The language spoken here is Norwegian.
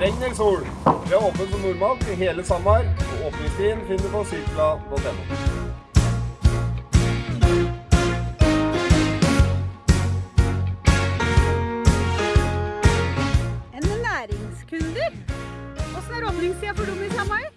Regn eller sol. Vi er åpne som normalt i hele Samar, og åpningstiden finner du på sykla.no. En næringskunder. Åssen er åpningstida for dem i Samar?